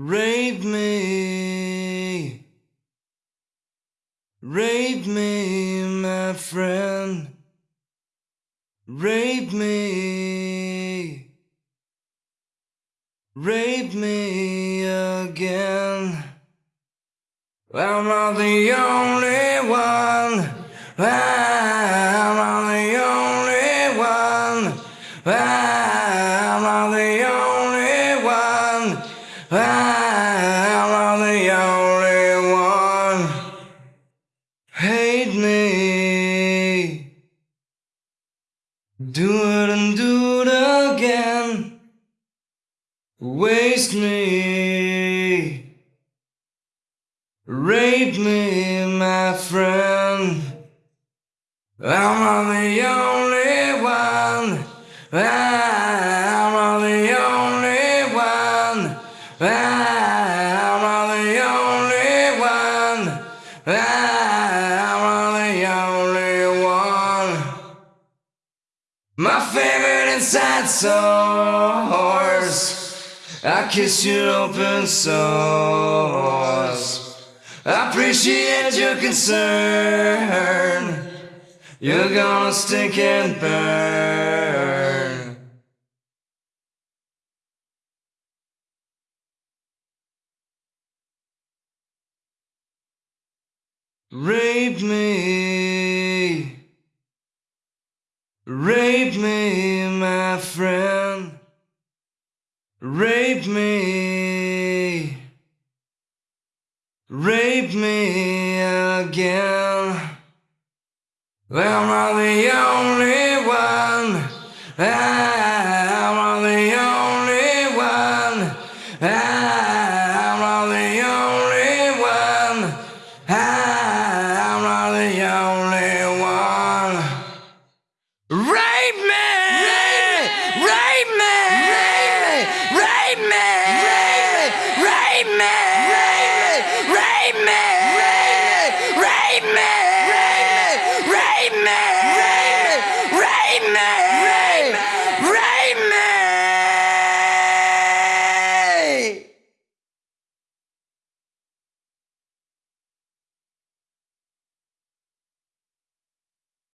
Rape me, rape me, my friend. Rape me, rape me again. I'm not the only one. I'm Do it and do it again. Waste me. Rape me, my friend. I'm not the only one. I'm not the only one. I'm not the only one. I'm My favorite inside source. I kiss your open source. I appreciate your concern. You're gonna stick and burn. Rape me, my friend. Rape me, rape me again. I'm not the only Amen.